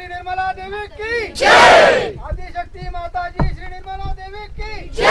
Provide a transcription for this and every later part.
श्री निर्मला देवी की। आदिशक्ति माता जी श्री निर्मला देवी की।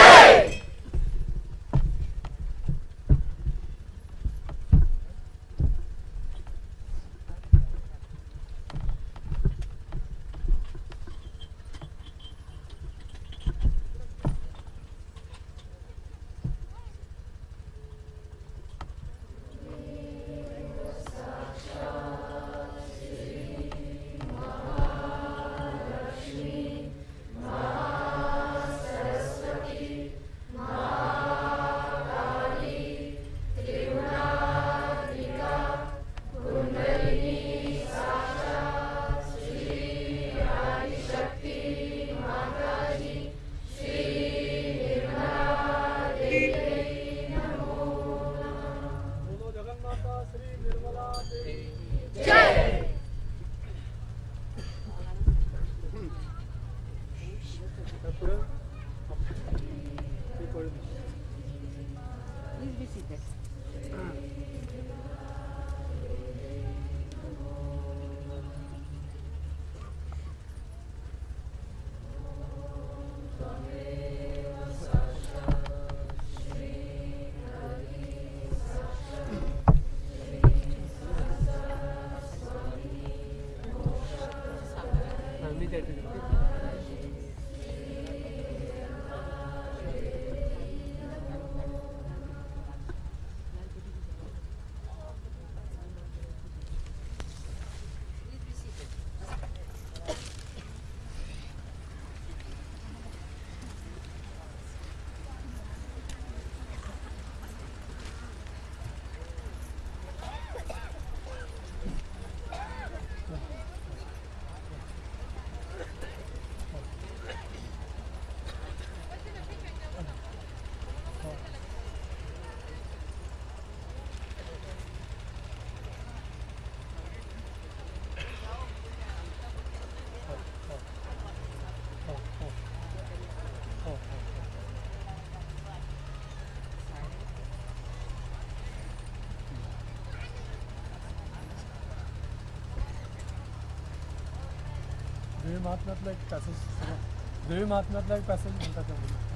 महात्म्यातला एक पॅसेज देवी महात्म्यातला एक पॅसेज म्हणतात त्यामध्ये.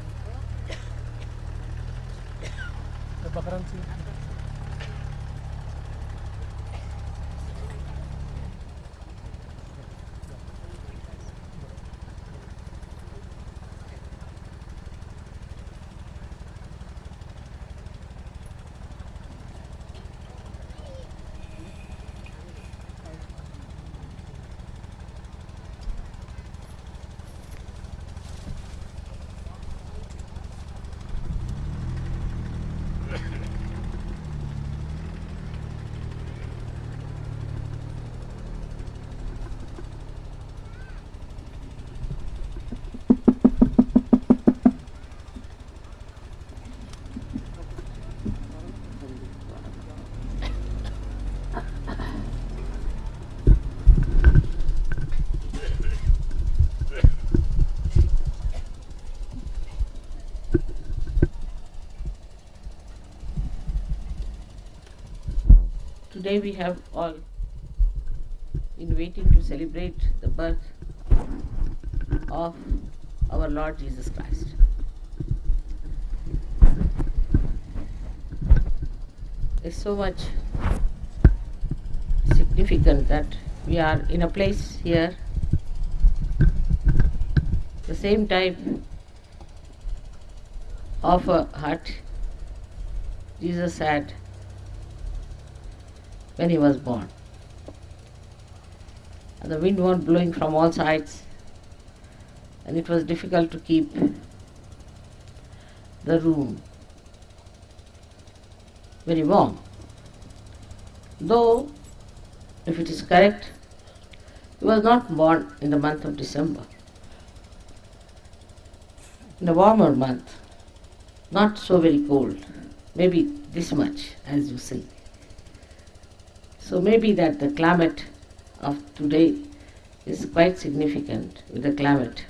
बकरांची Today we have all been waiting to celebrate the birth of our Lord Jesus Christ. It's so much significant that we are in a place here, the same type of a hut Jesus had when he was born. And the wind was blowing from all sides, and it was difficult to keep the room very warm. Though, if it is correct, he was not born in the month of December. In a warmer month, not so very cold, maybe this much as you see. So maybe that the climate of today is quite significant with the climate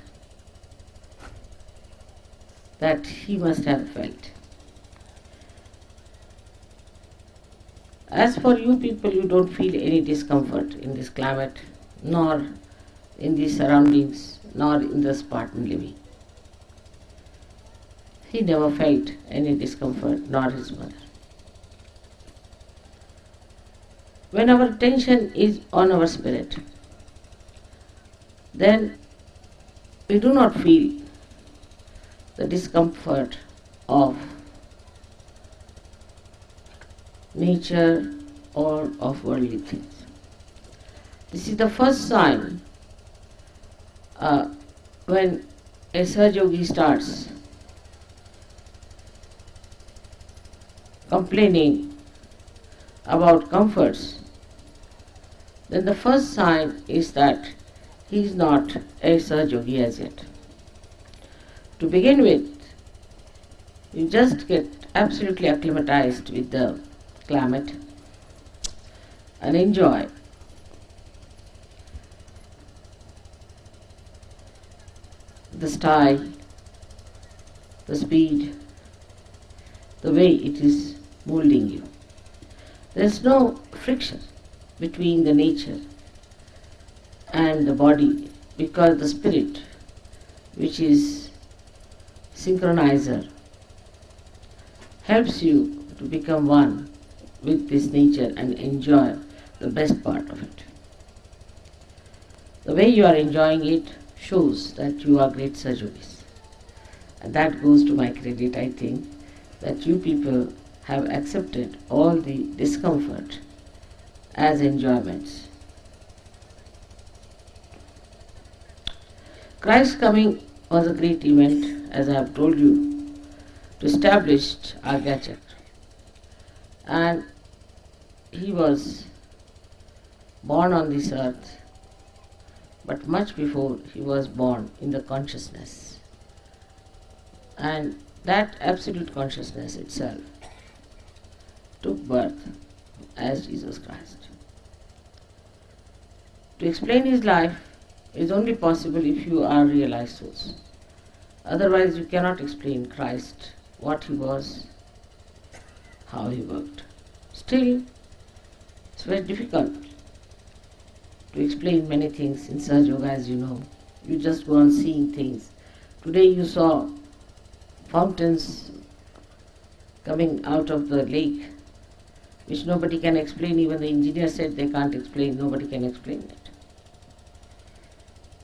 that he must have felt. As for you people, you don't feel any discomfort in this climate, nor in these surroundings nor in the Spartan living. He never felt any discomfort, nor his mother. When our attention is on our spirit, then we do not feel the discomfort of nature or of worldly things. This is the first sign uh, when a Sahaja starts complaining about comforts, then the first sign is that he is not a Sahaja as yet. To begin with, you just get absolutely acclimatized with the climate and enjoy the style, the speed, the way it is molding you. There is no friction between the nature and the body because the spirit, which is synchronizer, helps you to become one with this nature and enjoy the best part of it. The way you are enjoying it shows that you are great Sajogis. And that goes to my credit, I think, that you people have accepted all the discomfort as mm-hmm. enjoyments. Christ's coming was a great event, as I have told you, to establish our gadget. And he was born on this earth, but much before he was born in the consciousness. And that absolute consciousness itself took birth as Jesus Christ. To explain his life is only possible if you are realized souls. Otherwise, you cannot explain Christ, what he was, how he worked. Still, it's very difficult to explain many things in Sahaja Yoga, as you know. You just go on seeing things. Today you saw fountains coming out of the lake, which nobody can explain. Even the engineer said they can't explain, nobody can explain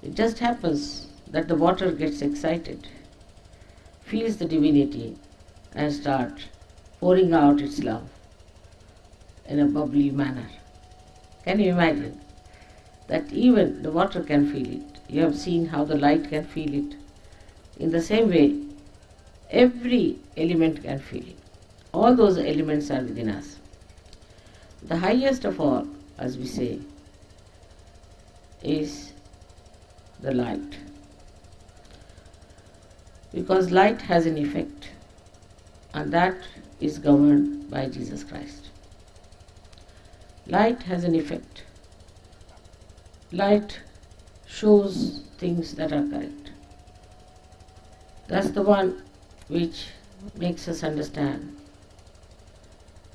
it. Just happens that the water gets excited, feels the divinity, and starts pouring out its love in a bubbly manner. Can you imagine? That even the water can feel it. You have seen how the light can feel it. In the same way, every element can feel it. All those elements are within us. The highest of all, as we say, is the light. Because light has an effect, and that is governed by Jesus Christ. Light has an effect. Light shows things that are correct. That's the one which makes us understand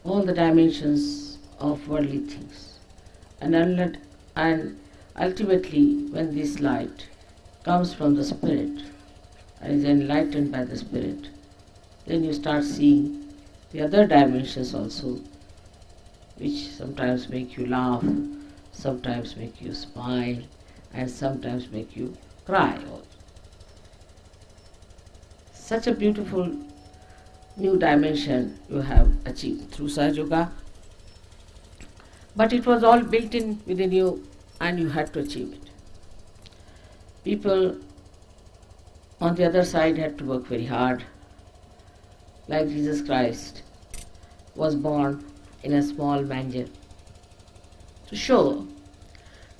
all the dimensions of worldly things. And, and ultimately, when this light comes from the Spirit and is enlightened by the Spirit, then you start seeing the other dimensions also, which sometimes make you laugh, sometimes make you smile, and sometimes make you cry. Such a beautiful new dimension you have achieved through Sahaja Yoga. But it was all built in within you and you had to achieve it. People on the other side had to work very hard, like Jesus Christ was born in a small manger to show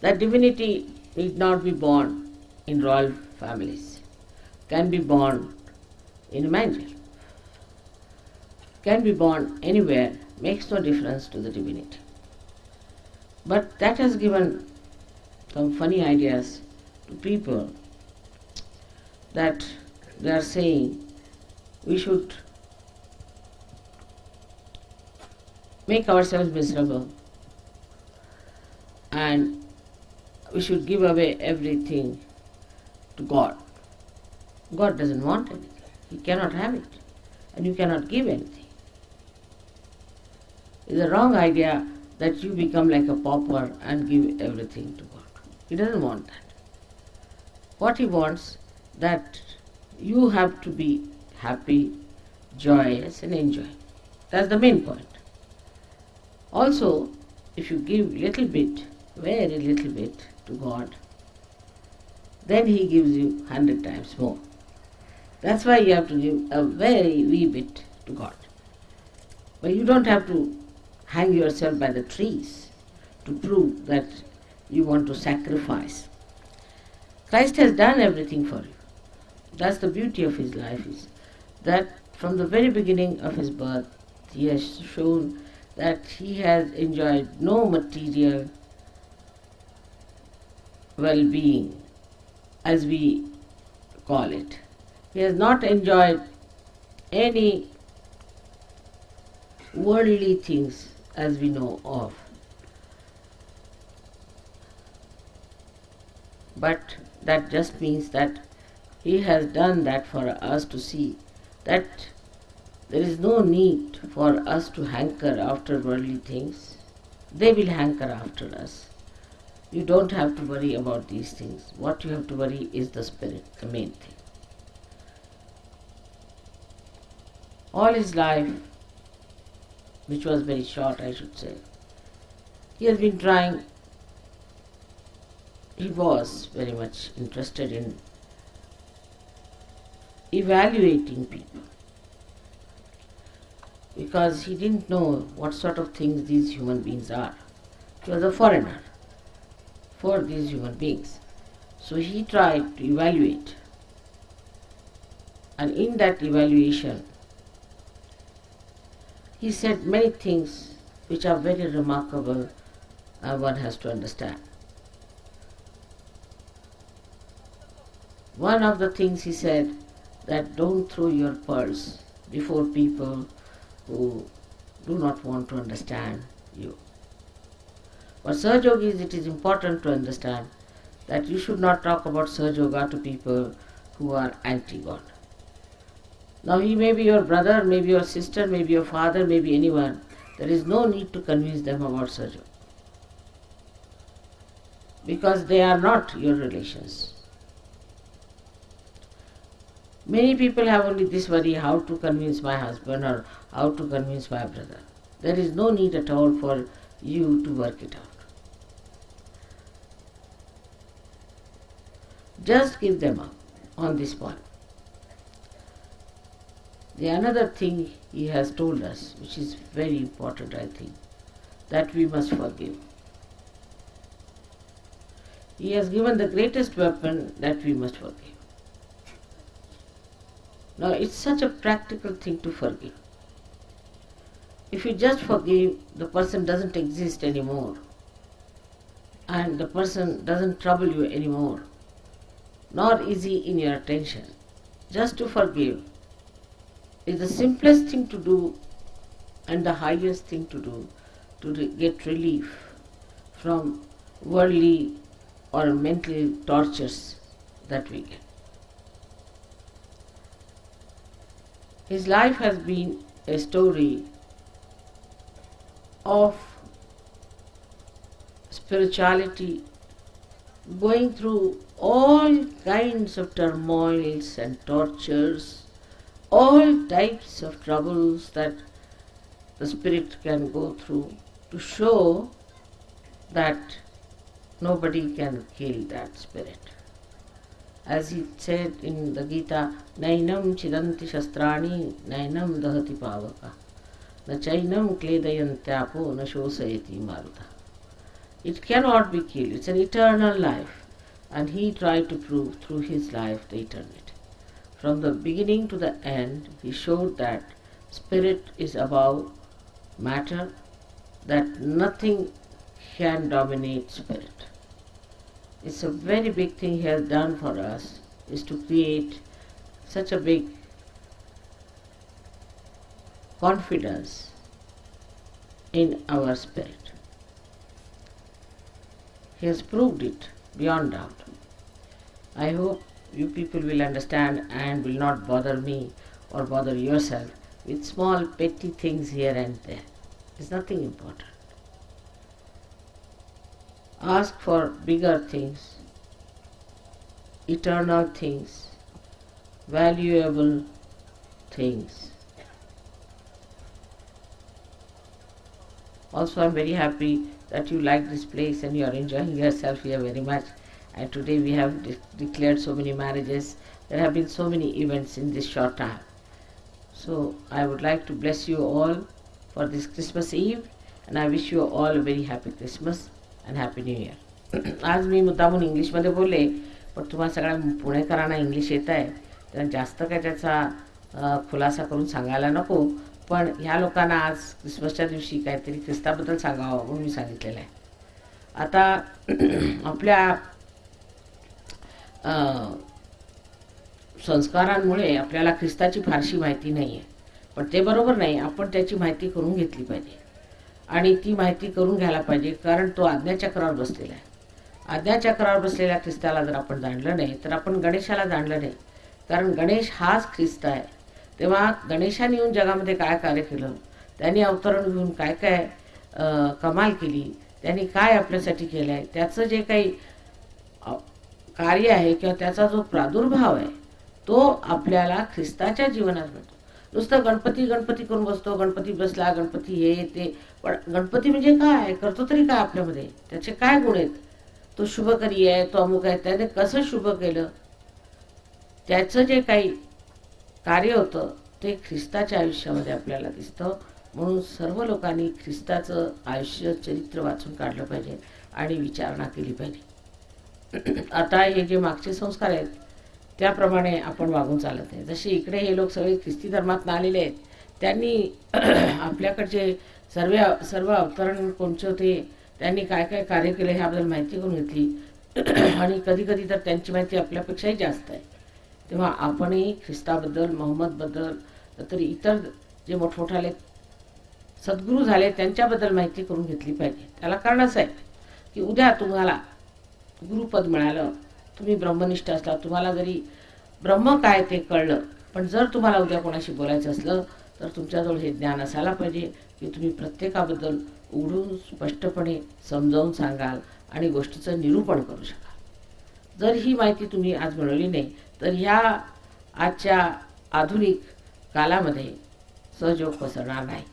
that divinity need not be born in royal families, can be born in a manger, can be born anywhere, makes no difference to the divinity. But that has given some funny ideas to people that they are saying we should make ourselves miserable and we should give away everything to God. God doesn't want anything. He cannot have it. And you cannot give anything. It's a wrong idea that you become like a pauper and give everything to God. He doesn't want that. What he wants that you have to be happy, joyous and enjoy. That's the main point. Also, if you give little bit, very little bit to God, then He gives you hundred times more. That's why you have to give a very wee bit to God. But you don't have to hang yourself by the trees to prove that you want to sacrifice. Christ has done everything for you. That's the beauty of his life is that from the very beginning of his birth he has shown that he has enjoyed no material well-being as we call it. He has not enjoyed any worldly things as we know of. But that just means that he has done that for us to see that there is no need for us to hanker after worldly things. They will hanker after us. You don't have to worry about these things. What you have to worry is the spirit, the main thing. All his life, which was very short, I should say, he has been trying, he was very much interested in evaluating people because he didn't know what sort of things these human beings are. He was a foreigner for these human beings. So he tried to evaluate. And in that evaluation, he said many things which are very remarkable and one has to understand. One of the things he said that don't throw your pearls before people who do not want to understand you. For Sahaja Yogis, it is important to understand that you should not talk about Sahaja Yoga to people who are anti-God. Now he may be your brother, maybe your sister, maybe your father, maybe anyone. There is no need to convince them about Sahaja Yoga. Because they are not your relations. Many people have only this worry how to convince my husband or how to convince my brother. There is no need at all for you to work it out. Just give them up on this point. The another thing he has told us, which is very important, I think, that we must forgive. He has given the greatest weapon that we must forgive. Now, it's such a practical thing to forgive. If you just forgive, the person doesn't exist anymore, and the person doesn't trouble you anymore, nor is he in your attention. Just to forgive is the simplest thing to do and the highest thing to do to re- get relief from worldly or mental tortures that we get. His life has been a story of spirituality going through all kinds of turmoils and tortures, all types of troubles that the spirit can go through to show that nobody can kill that spirit. As he said in the Gita, Nainam chidanti shastrani, nainam dahati pavaka, na chainam kledayantyapo, na shosayati maruta. It cannot be killed, it's an eternal life. And he tried to prove through his life the eternity. From the beginning to the end, he showed that spirit is above matter, that nothing can dominate spirit. It's a very big thing he has done for us, is to create such a big confidence in our spirit. He has proved it beyond doubt. I hope you people will understand and will not bother me or bother yourself with small petty things here and there. It's nothing important. Ask for bigger things, eternal things, valuable things. Also, I'm very happy that you like this place and you are enjoying yourself here very much. And today we have de- declared so many marriages. There have been so many events in this short time. So, I would like to bless you all for this Christmas Eve and I wish you all a very happy Christmas आणि happy new year आज मी मुद्दामून इंग्लिशमध्ये बोलले पण तुम्हाला सगळ्या पुणेकरांना इंग्लिश येत आहे तर जास्त काय त्याचा खुलासा करून सांगायला नको पण ह्या लोकांना आज क्रिसमसच्या दिवशी काहीतरी ख्रिस्ताबद्दल सांगावं म्हणून मी सांगितलेलं आहे. आता आपल्या संस्कारांमुळे आपल्याला ख्रिस्ताची फारशी माहिती नाही आहे पण ते बरोबर नाही आपण त्याची माहिती करून घेतली पाहिजे. आणि ती माहिती करून घ्यायला पाहिजे कारण तो आज्ञाचक्रावर बसलेला आहे. आज्ञाचक्रावर बसलेल्या ख्रिस्ताला जर आपण जाणलं नाही तर आपण गणेशाला जाणलं नाही. कारण गणेश हाच ख्रिस्त आहे. तेव्हा गणेशाने येऊन जगामध्ये काय कार्य केलं? त्यांनी अवतरण घेऊन काय काय कमाल केली? त्यांनी काय आपल्यासाठी केलं आहे त्याचं जे काही कार्य आहे किंवा त्याचा जो प्रादुर्भाव आहे तो आपल्याला ख्रिस्ताच्या जीवनात भेटतो. नुसतं गणपती गणपती करून बसतो गणपती बसला गणपती हे ते पण गणपती म्हणजे काय? करतो तरी काय आपल्यामध्ये? त्याचे काय गुण आहेत? तो शुभकरी आहे तो अमुक आहे त्याने कसं शुभ केलं? त्याचं जे काही कार्य होतं ते ख्रिस्ताच्या आयुष्यामध्ये आपल्याला दिसतं. म्हणून सर्व लोकांनी ख्रिस्ताचं आयुष्य चरित्र वाचून काढलं पाहिजे आणि विचारणा केली पाहिजे. आता हे जे मागचे संस्कार आहेत त्याप्रमाणे आपण वागून चालत आहे. जसे इकडे हे लोक सगळे ख्रिस्ती धर्मातून आलेले आहेत त्यांनी आपल्याकडचे सर्व सर्व अवतरण कोणचे होते त्यांनी काय काय कार्य केले ह्याबद्दल माहिती करून घेतली. आणि कधी कधी तर त्यांची माहिती आपल्यापेक्षाही जास्त आहे. तेव्हा आपणही ख्रिस्ताबद्दल मोहम्मदबद्दल तरी इतर जे मोठमोठाले सद्गुरू झाले त्यांच्याबद्दल माहिती करून घेतली पाहिजे. त्याला कारण असं आहे की उद्या तुम्हाला गुरुपद मिळालं तुम्ही ब्रह्मनिष्ठ असला तुम्हाला जरी ब्रह्म काय ते कळलं पण जर तुम्हाला उद्या कोणाशी बोलायचं असलं तर तुमच्याजवळ हे ज्ञान असायला पाहिजे की तुम्ही प्रत्येकाबद्दल उघडून स्पष्टपणे समजावून सांगाल आणि गोष्टीचं निरूपण करू शकाल. जर ही माहिती तुम्ही आज मिळवली नाही तर ह्या आजच्या आधुनिक कालामध्ये सहयोग पसरणार नाही.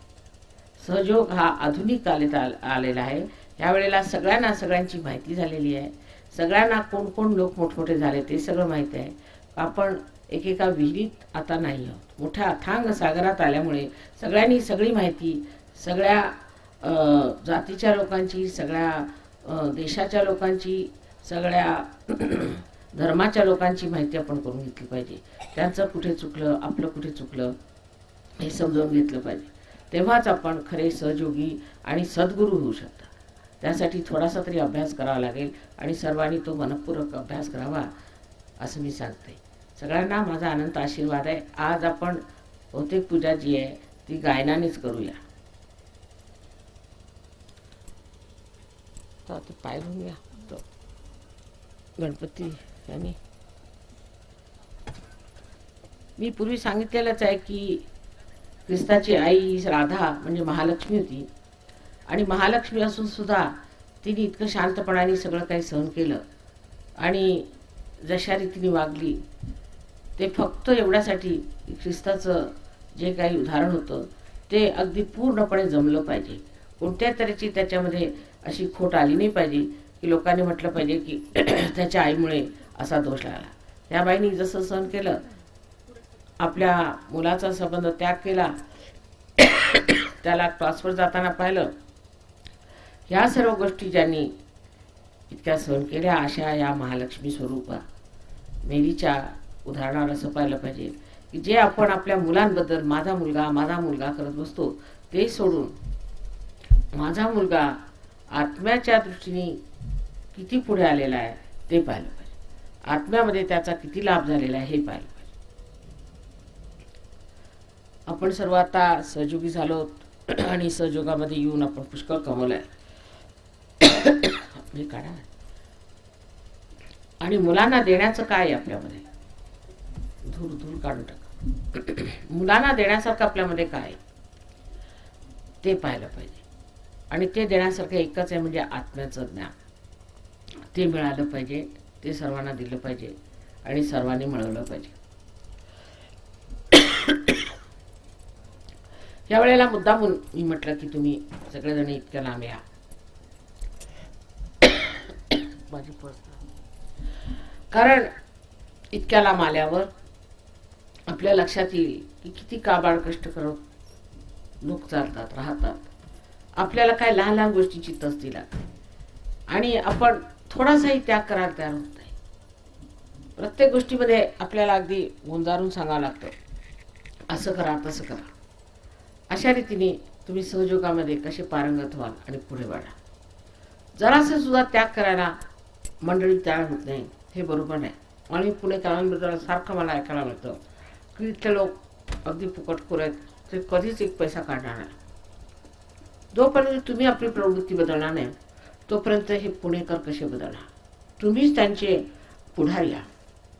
सहयोग हा आधुनिक कालेत आल- आलेला आहे. ह्यावेळेला सगळ्यांना सगळ्यांची माहिती झालेली आहे. सगळ्यांना कोण कोण लोक मोठमोठे झाले ते सगळं माहिती आहे. आपण एकेका विहिरीत आता नाही आहोत मोठ्या अथांग सागरात आल्यामुळे सगळ्यांनी सगळी माहिती सगळ्या जातीच्या लोकांची सगळ्या देशाच्या लोकांची सगळ्या धर्माच्या लोकांची माहिती आपण करून घेतली पाहिजे. त्यांचं कुठे चुकलं आपलं कुठे चुकलं हे समजावून घेतलं पाहिजे. तेव्हाच आपण खरे सहयोगी आणि सद्गुरू होऊ शकता. त्यासाठी थोडासा तरी अभ्यास करावा लागेल आणि सर्वांनी तो मनपूर्वक अभ्यास करावा असं मी सांगते. सगळ्यांना माझा अनंत आशीर्वाद आहे. आज आपण बहुतेक पूजा जी आहे ती गायनानेच करूया. तर आता पाय घ्या तो गणपती यांनी. मी पूर्वी सांगितलेलंच आहे की ख्रिस्ताची आई ही राधा म्हणजे महालक्ष्मी होती. आणि महालक्ष्मी असून सुद्धा तिने इतकं शांतपणाने सगळं काही सहन केलं. आणि जशा रीतीने वागली ते फक्त एवढ्यासाठी ख्रिस्ताचं जे काही उदाहरण होतं ते अगदी पूर्णपणे जमलं पाहिजे. कोणत्या तऱ्हेची त्याच्यामध्ये अशी खोट आली नाही पाहिजे की लोकांनी म्हटलं पाहिजे की त्याच्या आईमुळे असा दोष लागला. त्या बाईनी जसं सहन केलं आपल्या मुलाचा संबंध त्याग केला त्याला ट्रान्सफर जाताना पाहिलं. ह्या सर्व गोष्टी ज्यांनी इतक्या सहन केल्या अशा या महालक्ष्मी स्वरूपा मेरीच्या उदाहरणावर असं पाहिलं पाहिजे. की जे आपण आपल्या मुलांबद्दल माझा मुलगा माझा मुलगा करत बसतो ते सोडून माझा मुलगा आत्म्याच्या दृष्टीने किती पुढे आलेला आहे ते पाहिलं पाहिजे. आत्म्यामध्ये त्याचा किती लाभ झालेला आहे हे पाहिलं पाहिजे. आपण सर्व आता सहयोगी झालो आणि सहयोगामध्ये येऊन आपण पुष्कळ कमवलं आहे हे काढा. आणि मुलांना देण्याचं काय आहे आपल्यामध्ये? धूर धूर काढून टाका. मुलांना देण्यासारखं आपल्यामध्ये काय? ते पाहिलं पाहिजे. आणि ते देण्यासारखं एकच आहे म्हणजे आत्म्याचं ज्ञान. ते मिळालं पाहिजे ते सर्वांना दिलं पाहिजे आणि सर्वांनी मिळवलं पाहिजे. या वेळेला मुद्दामून मी म्हटलं की तुम्ही सगळेजण इतक्या लांब या. माझी कारण इतक्या लांब आल्यावर आपल्या लक्षात येईल की किती काबाड कष्ट करत लोक चालतात राहतात. आपल्याला काय लहान लहान गोष्टीची तसदी लागते आणि आपण थोडासाही त्याग करायला तयार होत नाही. प्रत्येक गोष्टीमध्ये आपल्याला अगदी गुंजारून सांगावं लागतं. असं करा तसं करा. अशा रीतीने तुम्ही सहयोगामध्ये कसे पारंगत व्हाल आणि पुढे वाढा. जरासं सुद्धा त्याग करायला मंडळी तयार होत नाही हे बरोबर नाही. आणि पुणेकरांबद्दल सारखं मला ऐकायला मिळतं. की ते लोक अगदी फुकटखोर आहेत ते कधीच एक पैसा काढणार नाही. जोपर्यंत तुम्ही आपली प्रवृत्ती बदलणार नाही तोपर्यंत हे पुणेकर कसे बदलणार? तुम्हीच त्यांचे पुढारी या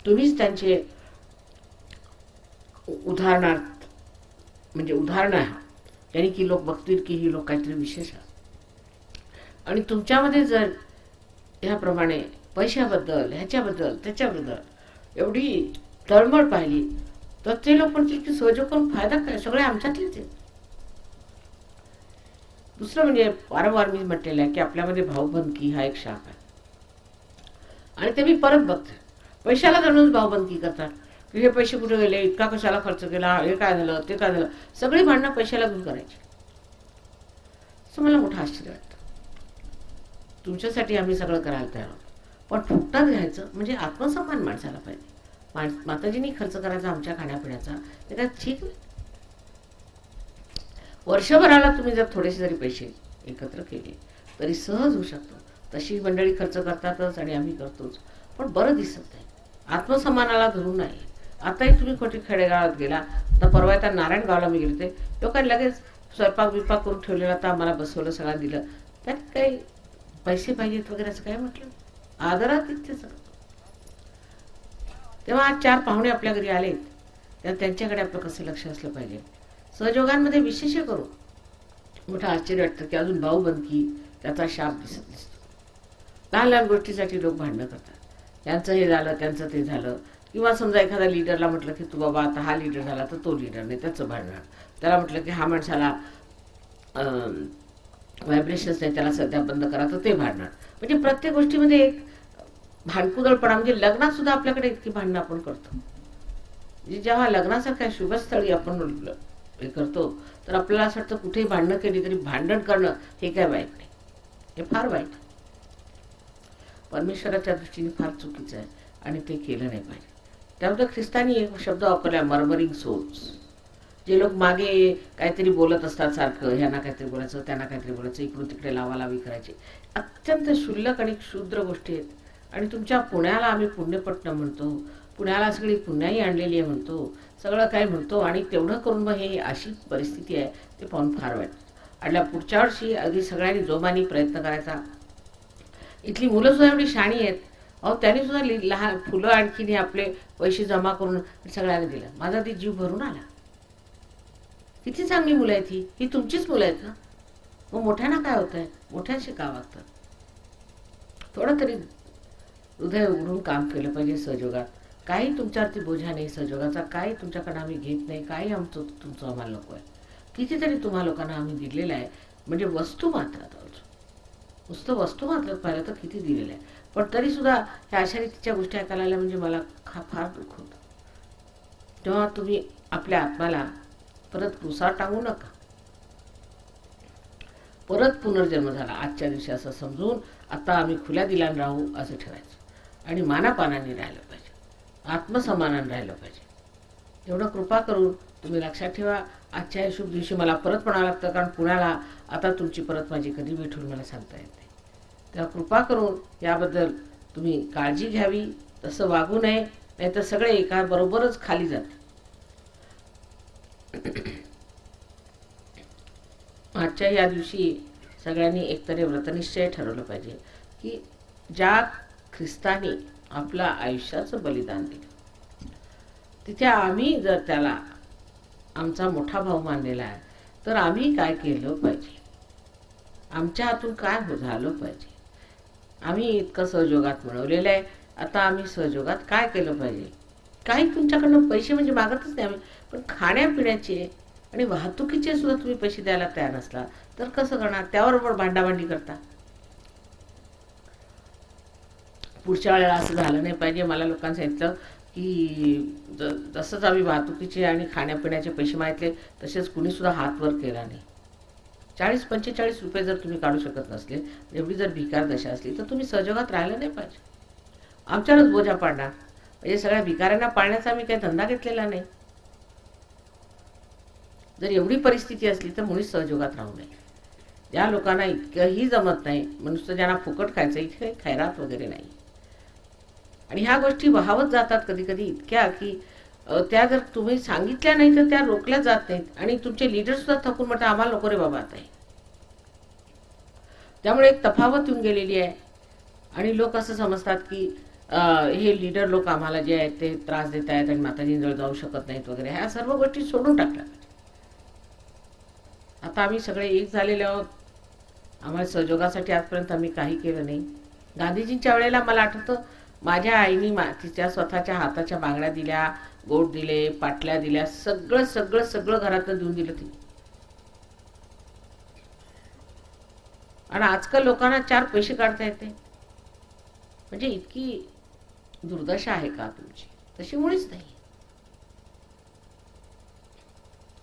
तुम्हीच त्यांचे उदाहरणार्थ म्हणजे उदाहरणं आहात. याने की लोक बघतील की ही लोक काहीतरी विशेष आहात. आणि तुमच्यामध्ये जर ह्याप्रमाणे पैशाबद्दल ह्याच्याबद्दल त्याच्याबद्दल एवढी तळमळ पाहिली तर ते लोक म्हणतील की सहयोग करून फायदा काय सगळे आमच्यातलेच आहेत. दुसरं म्हणजे वारंवार मी म्हटलेलं आहे की आपल्यामध्ये भावबंदकी हा एक शाख आहे. आणि ते मी परत बघते. पैशाला धरूनच भावबंदकी करतात. की हे पैसे कुठे गेले? इतका कशाला खर्च केला? हे काय झालं? ते काय झालं? सगळी भांडणं पैशाला घेऊन करायची. असं मला मोठं आश्चर्य वाटतं. तुमच्यासाठी आम्ही सगळं करायला तयार आहोत. पण फुकटात घ्यायचं म्हणजे आत्मसन्मान माणसाला पाहिजे. माण माताजींनी खर्च करायचा आमच्या खाण्यापिण्याचा. ते काय ठीक नाही? वर्षभराला तुम्ही जर थोडेसे जरी पैसे एकत्र केले तरी सहज होऊ शकतो. तशी मंडळी खर्च करतातच आणि आम्ही करतोच. पण बरं दिसत नाही. आत्मसन्मानाला धरून नाही आताही तुम्ही खोटी खेडेगावात गेला तर परवा त्या नारायणगावला मी गेले ते लोकांनी लगेच स्वयंपाक बिपाक करून ठेवलेला तर आम्हाला बसवलं सगळं दिलं. त्यात काही पैसे पाहिजेत वगैरे असं काय म्हटलं? आदरात इथे सगळं. तेव्हा आज चार पाहुणे आपल्या घरी आलेत. तेव्हा त्यांच्याकडे आपलं कसं लक्ष असलं पाहिजे? सहयोगांमध्ये विशेष करू मोठं आश्चर्य वाटतं की अजून भाऊ बनकी त्याचा शाप दिसत दिसतो लहान लहान गोष्टीसाठी लोक भांडणं करतात. यांचं हे झालं त्यांचं ते झालं. किंवा समजा एखाद्या लिडरला म्हटलं की तू बाबा आता हा लिडर झाला तर तो लिडर नाही त्याचं भांडणार त्याला म्हटलं की हा माणसाला व्हायब्रेशन्स नाही त्याला सध्या बंद करा तर ते भांडणार म्हणजे प्रत्येक गोष्टीमध्ये एक भांडकुदळपणा म्हणजे लग्नात सुद्धा आपल्याकडे इतकी भांडणं आपण करतो. म्हणजे जेव्हा लग्नासारख्या शुभस्थळी आपण हे करतो तर आपल्याला असं वाटतं कुठेही भांडणं केली तरी भांडण करणं हे काय वाईट नाही. हे फार वाईट परमेश्वराच्या दृष्टीने फार चुकीचं आहे आणि ते केलं नाही पाहिजे. त्यामध्ये ख्रिस्तानी एक शब्द वापरला मर्मरिंग सोल्स जे लोक मागे काहीतरी बोलत असतात सारखं ह्यांना काहीतरी बोलायचं त्यांना काहीतरी बोलायचं इकडून तिकडे लावालावी करायची. अत्यंत क्षुल्लक आणि क्षुद्र गोष्टी आहेत. आणि तुमच्या पुण्याला आम्ही पुण्यपट्टणम म्हणतो. पुण्याला सगळी पुण्याही आणलेली आहे म्हणतो. सगळं काय म्हणतो आणि तेवढं करून मग हे अशी परिस्थिती आहे ते पाहून फार वाईट. आणि पुढच्या वर्षी अगदी सगळ्यांनी जोमाने प्रयत्न करायचा. इथली मुलं सुद्धा एवढी शाणी आहेत. अहो त्यांनी सुद्धा लि- लहान फुलं आणखीने आपले पैसे जमा करून सगळ्यांना दिलं. माझा ती जीव भरून आला. किती चांगली मुलं आहेत ही. ही तुमचीच मुलं आहेत ना? मग मोठ्यांना काय होत आहे मोठ्यांशी का वागतात? थोडं तरी हृदय उघडून काम केलं पाहिजे सहयोगात. काही तुमच्यावरती बोजा नाही सहयोगाचा काही तुमच्याकडं आम्ही घेत नाही काही आमचं तुमचं आम्हाला नको आहे. कितीतरी तुम्हा लोकांना आम्ही दिलेलं आहे म्हणजे वस्तू मात्रात नुसतं वस्तू मात्रात पाहिलं तर किती दिलेलं आहे. पण तरी सुद्धा ह्या अशा तिच्या गोष्टी ऐकायला आल्या म्हणजे मला खा फार दुःख होतं. तेव्हा तुम्ही आपल्या आत्म्याला परत कुसार टांगू नका. परत पुनर्जन्म झाला. आजच्या दिवशी असं समजून आता आम्ही खुल्या दिलान राहू असं ठेवायचं आणि मानापानाने राहिलं पाहिजे. आत्मसमानाने राहिलं पाहिजे. एवढं कृपा करून तुम्ही लक्षात ठेवा. आजच्या शुभ दिवशी मला परत म्हणावं लागतं कारण पुण्याला आता तुमची परत माझी कधी भेट मला सांगता येत नाही. तेव्हा कृपा करून याबद्दल तुम्ही काळजी घ्यावी. तसं वागू नये. नाही तर सगळे एका बरोबरच खाली जाते आजच्या या दिवशी सगळ्यांनी एकतरी व्रतनिश्चय ठरवलं पाहिजे की ज्या ख्रिस्ताने आपला आयुष्याचं बलिदान दिलं. तिथे आम्ही जर त्याला आमचा मोठा भाऊ मानलेला आहे तर आम्ही काय केलं पाहिजे? आमच्या हातून काय हो-, झालं पाहिजे? आम्ही इतकं सहयोगात मिळवलेलं आहे. आता आम्ही सहयोगात काय केलं पाहिजे? काही तुमच्याकडनं पैसे म्हणजे मागतच नाही आम्ही पण खाण्यापिण्याचे आणि वाहतुकीचे सुद्धा तुम्ही पैसे द्यायला तयार नसला तर कसं करणार? त्याबरोबर भांडाभांडी करता. पुढच्या वेळेला असं झालं नाही पाहिजे. मला लोकांनी सांगितलं की ज जसंच आम्ही वाहतुकीचे आणि खाण्यापिण्याचे पैसे मागितले तसेच कुणीसुद्धा हात वर केला नाही. चाळीस पंचेचाळीस रुपये जर तुम्ही काढू शकत नसले एवढी जर भिकार दशा असली तर तुम्ही सहजोगात राहिलं नाही पाहिजे. आमच्यावरच बोजा पाडणार. म्हणजे सगळ्या भिकाऱ्यांना पाळण्याचा आम्ही काही धंदा घेतलेला नाही. जर एवढी परिस्थिती असली तर मुळीच सहजोगात राहू नये. ज्या लोकांना इतकंही जमत नाही. नुसतं ज्यांना फुकट खायचं इथे काही खैरात वगैरे नाही. आणि ह्या गोष्टी व्हावत जातात कधी कधी इतक्या की त्या जर तुम्ही सांगितल्या नाही तर त्या रोखल्या जात नाहीत आणि तुमचे लीडर सुद्धा थकून म्हणतात आम्हाला नको रे बाबा आता त्यामुळे एक तफावत येऊन गेलेली आहे. आणि लोक असं समजतात की हे लीडर लोक आम्हाला जे आहेत ते त्रास देत आहेत आणि माताजींजवळ जाऊ शकत नाहीत वगैरे. ह्या सर्व गोष्टी सोडून टाकल्या आता आम्ही सगळे एक झालेले आहोत. आम्हाला सहयोगासाठी आजपर्यंत आम्ही काही केलं नाही. गांधीजींच्या वेळेला मला आठवतं माझ्या आईने मा तिच्या स्वतःच्या हाताच्या बांगड्या दिल्या गोट दिले पाटल्या दिल्या सगळं सगळं सगळं घरातनं देऊन दिलं ती आणि आजकाल लोकांना चार पैसे काढता येते. म्हणजे इतकी दुर्दशा आहे का तुमची? तशी मुळीच नाही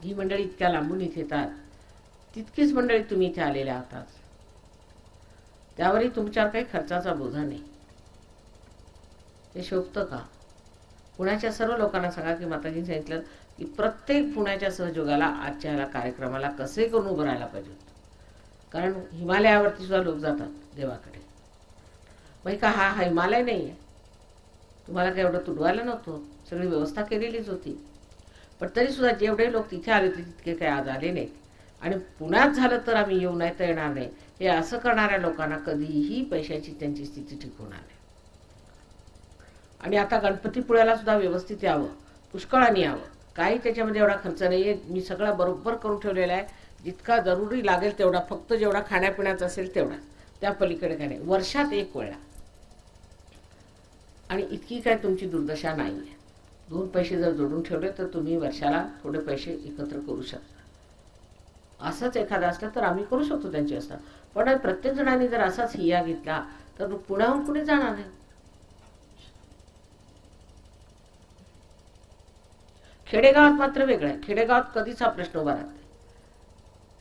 ही मंडळी इतक्या लांबून इथे येतात. तितकीच मंडळी तुम्ही इथे आलेल्या आहात त्यावरही तुमच्यावर काही खर्चाचा बोधा नाही. ते शोभतं का? पुण्याच्या सर्व लोकांना सांगा की माताजी सांगितलं की प्रत्येक पुण्याच्या सहयोगाला आजच्या ह्याला कार्यक्रमाला कसे करून उभं राहायला पाहिजे कारण हिमालयावरती सुद्धा लोक जातात देवाकडे. मग का हा हा हिमालय नाही आहे तुम्हाला काय एवढं तुडवायला नव्हतं? सगळी व्यवस्था केलेलीच होती. पण तरीसुद्धा जेवढे लोक तिथे आले होते तितके काही आज आले नाहीत. आणि पुण्यात झालं तर आम्ही येऊ नाही तर येणार नाही. हे असं करणाऱ्या लोकांना कधीही पैशाची त्यांची स्थिती ठीक होणार नाही आणि आता गणपतीपुळ्याला सुद्धा व्यवस्थित यावं. पुष्कळाने यावं. काही त्याच्यामध्ये एवढा खर्च नाही आहे मी सगळा बरोबर करून ठेवलेला आहे. जितका जरुरी लागेल तेवढा. फक्त जेवढा खाण्यापिण्याचा असेल तेवढा. त्या पलीकडे काय नाही. वर्षात एक वेळा. आणि इतकी काय तुमची दुर्दशा नाही आहे दोन पैसे जर जोडून ठेवले तर तुम्ही वर्षाला थोडे पैसे एकत्र करू शकता. असंच एखादा असलं तर आम्ही करू शकतो त्यांची व्यवस्था. पण प्रत्येक जणांनी जर असाच हिया घेतला तर पुण्याहून कुणी जाणार नाही खेडेगावात मात्र वेगळं आहे. खेडेगावात कधीच हा प्रश्न उभा राहत नाही.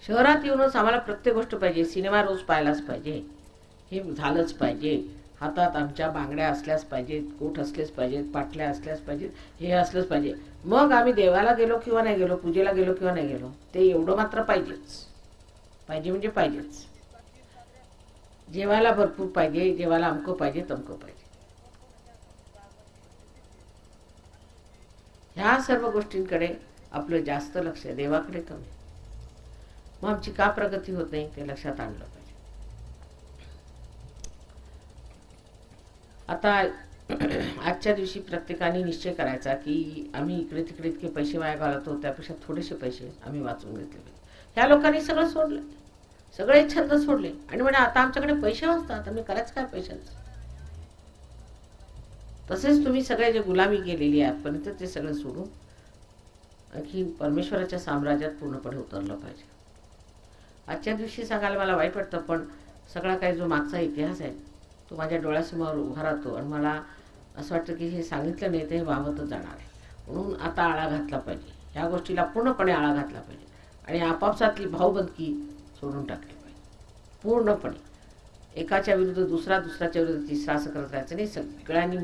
शहरात येऊनच आम्हाला प्रत्येक गोष्ट पाहिजे. सिनेमा रोज पाहायलाच पाहिजे. हे झालंच पाहिजे. हातात आमच्या बांगड्या असल्याच पाहिजेत कोट असलेच पाहिजेत पाटल्या असल्याच पाहिजेत हे असलंच पाहिजे. मग आम्ही देवाला गेलो किंवा नाही गेलो पूजेला गेलो किंवा नाही गेलो ते एवढं मात्र पाहिजेच. पाहिजे म्हणजे पाहिजेच. जेवायला भरपूर पाहिजे जेवायला अमकं पाहिजे तमकं पाहिजे. ह्या सर्व गोष्टींकडे आपलं जास्त लक्ष देवाकडे कमी. मग आमची का प्रगती होत नाही ते लक्षात आणलं पाहिजे. आता आजच्या दिवशी प्रत्येकाने निश्चय करायचा की आम्ही इकडे तिकडे इतके पैसे वाया घालवतो त्यापेक्षा थोडेसे पैसे आम्ही वाचून घेतले पाहिजे. ह्या लोकांनी सगळं सोडलं. सगळे छंद सोडले. आणि म्हणजे आता आमच्याकडे पैसे वाचतात. आम्ही करायचं काय पैशांचं? तसेच तुम्ही सगळे जे गुलामी केलेली आहे आजपर्यंत ते सगळं सोडून आणखी परमेश्वराच्या साम्राज्यात पूर्णपणे उतरलं पाहिजे. आजच्या दिवशी सांगायला मला वाईट वाटतं पण सगळा काही जो मागचा इतिहास आहे तो माझ्या डोळ्यासमोर उभा राहतो आणि मला असं वाटतं की हे सांगितलं नाही तर हे वाहतच जाणार आहे. म्हणून आता आळा घातला पाहिजे. ह्या गोष्टीला पूर्णपणे आळा घातला पाहिजे आणि आपापसातली भाऊबंदकी सोडून टाकली पाहिजे. पूर्णपणे. एकाच्या विरुद्ध दुसरा दुसऱ्याच्या विरुद्ध तिसरा असं करत राहायचं नाही. सगळ्यांनी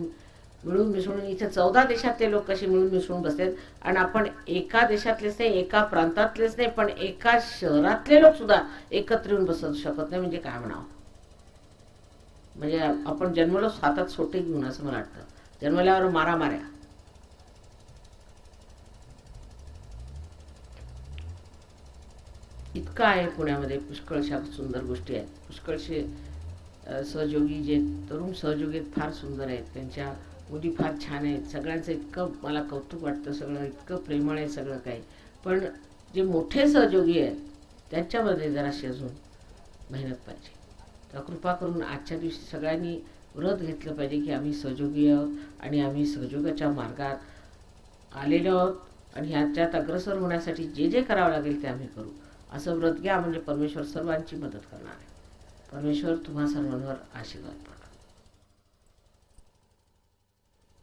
मिळून मिसळून इथे चौदा देशातले लोक कसे मिळून मिसळून बसलेत. आणि आपण एका देशातलेच नाही एका प्रांतातलेच नाही पण एका शहरातले लोक सुद्धा एकत्र येऊन बसू शकत नाही म्हणजे काय म्हणावं? म्हणजे आपण जन्मलो हातात सोटे घेऊन असं मला वाटतं. जन्मल्यावर मारा माऱ्या इतकं आहे पुण्यामध्ये पुष्कळशा सुंदर गोष्टी आहेत. पुष्कळशे सहयोगी जे तरुण सहयोगी फार सुंदर आहेत. त्यांच्या मुली फार छान आहेत सगळ्यांचं इतकं मला कौतुक वाटतं सगळं इतकं प्रेमळ आहे सगळं काही. पण जे मोठे सहयोगी आहेत त्यांच्यामध्ये जराशी अजून मेहनत पाहिजे. तर कृपा करून आजच्या दिवशी सगळ्यांनी व्रत घेतलं पाहिजे की आम्ही सहयोगी आहोत आणि आम्ही सहयोगाच्या मार्गात आलेलो आहोत आणि ह्याच्यात अग्रसर होण्यासाठी जे जे करावं लागेल ते आम्ही करू. असं व्रत घ्या म्हणजे परमेश्वर सर्वांची मदत करणार आहे. परमेश्वर तुम्हा सर्वांवर आशीर्वाद